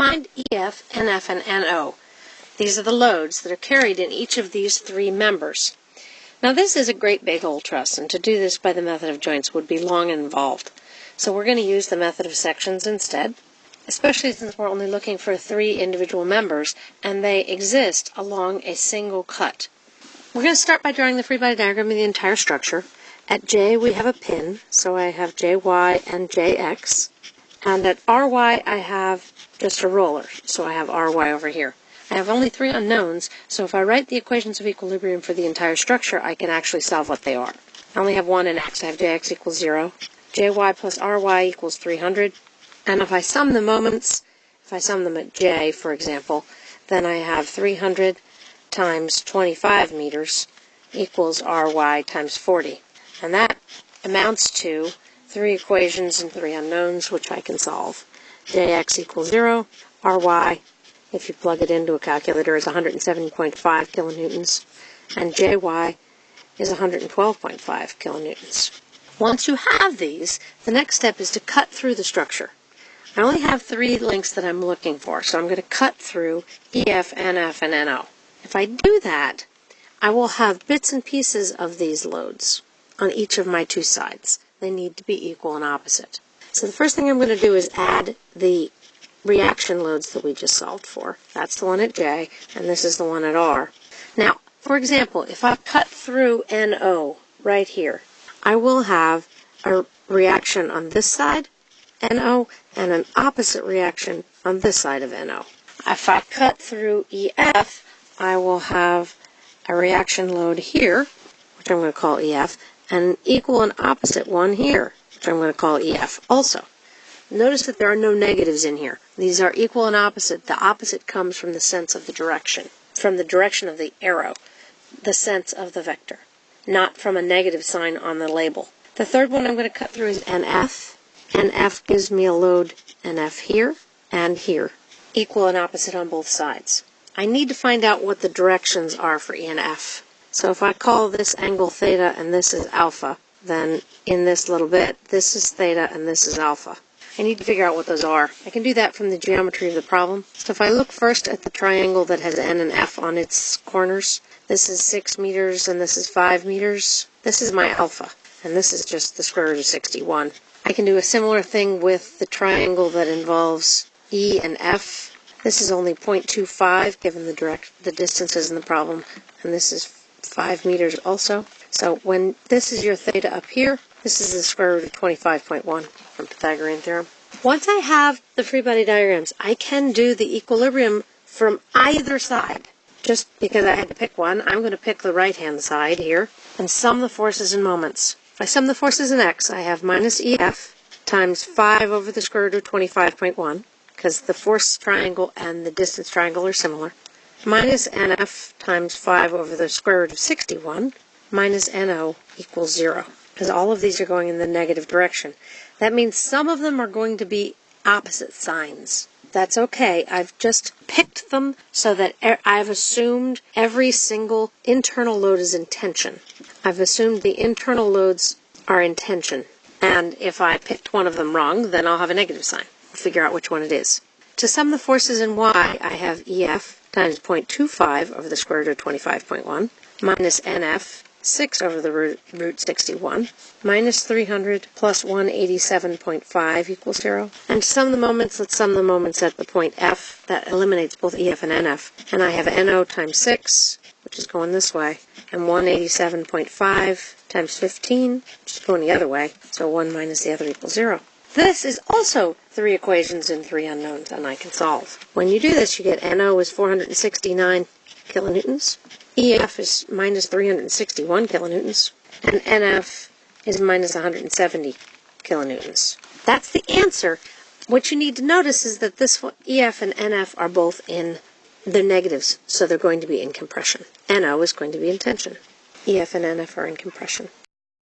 Find EF, NF, and NO. These are the loads that are carried in each of these three members. Now this is a great big old truss, and to do this by the method of joints would be long and involved. So we're going to use the method of sections instead, especially since we're only looking for three individual members and they exist along a single cut. We're going to start by drawing the free body diagram of the entire structure. At J we have a pin, so I have JY and JX. And at RY I have just a roller, so I have RY over here. I have only three unknowns, so if I write the equations of equilibrium for the entire structure, I can actually solve what they are. I only have one in x. I have jx equals 0, jy plus ry equals 300. And if I sum the moments, if I sum them at j, for example, then I have 300 times 25 meters equals ry times 40. And that amounts to three equations and three unknowns, which I can solve. Jx equals 0, ry, if you plug it into a calculator, is 170.5 kilonewtons, and jy is 112.5 kilonewtons. Once you have these, the next step is to cut through the structure. I only have three links that I'm looking for, so I'm going to cut through EF, NF, and NO. If I do that, I will have bits and pieces of these loads on each of my two sides. They need to be equal and opposite. So the first thing I'm going to do is add the reaction loads that we just solved for. That's the one at J, and this is the one at R. Now, for example, if I cut through NO right here, I will have a reaction on this side, NO, and an opposite reaction on this side of NO. If I cut through EF, I will have a reaction load here, which I'm going to call EF, and an equal and opposite one here, which I'm going to call EF also. Notice that there are no negatives in here. These are equal and opposite. The opposite comes from the sense of the direction, from the direction of the arrow, the sense of the vector not from a negative sign on the label. The third one I'm going to cut through is NF. NF gives me a load NF here and here, equal and opposite on both sides. I need to find out what the directions are for E and F. So if I call this angle theta and this is alpha, then in this little bit, this is theta and this is alpha. I need to figure out what those are. I can do that from the geometry of the problem. So if I look first at the triangle that has N and F on its corners, this is 6 meters and this is 5 meters. This is my alpha, and this is just the square root of 61. I can do a similar thing with the triangle that involves E and F. This is only 0.25 given the direct the distances in the problem, and this is 5 meters also. So when this is your theta up here, this is the square root of 25.1 from Pythagorean theorem. Once I have the free body diagrams, I can do the equilibrium from either side just because I had to pick one, I'm going to pick the right-hand side here and sum the forces in moments. If I sum the forces in x, I have minus EF times 5 over the square root of 25.1, because the force triangle and the distance triangle are similar, minus NF times 5 over the square root of 61, minus NO equals 0, because all of these are going in the negative direction. That means some of them are going to be opposite signs. That's okay. I've just picked them so that I've assumed every single internal load is in tension. I've assumed the internal loads are in tension. And if I picked one of them wrong, then I'll have a negative sign. We'll figure out which one it is. To sum the forces in y, I have EF times 0.25 over the square root of 25.1 minus NF 6 over the root, root 61 minus 300 plus 187.5 equals 0. And sum the moments, let's sum the moments at the point F. That eliminates both EF and NF. And I have NO times 6, which is going this way, and 187.5 times 15, which is going the other way. So 1 minus the other equals 0. This is also three equations and three unknowns, and I can solve. When you do this, you get NO is 469 kilonewtons, EF is minus 361 kilonewtons, and NF is minus 170 kilonewtons. That's the answer. What you need to notice is that this EF and NF are both in the negatives, so they're going to be in compression. NO is going to be in tension. EF and NF are in compression.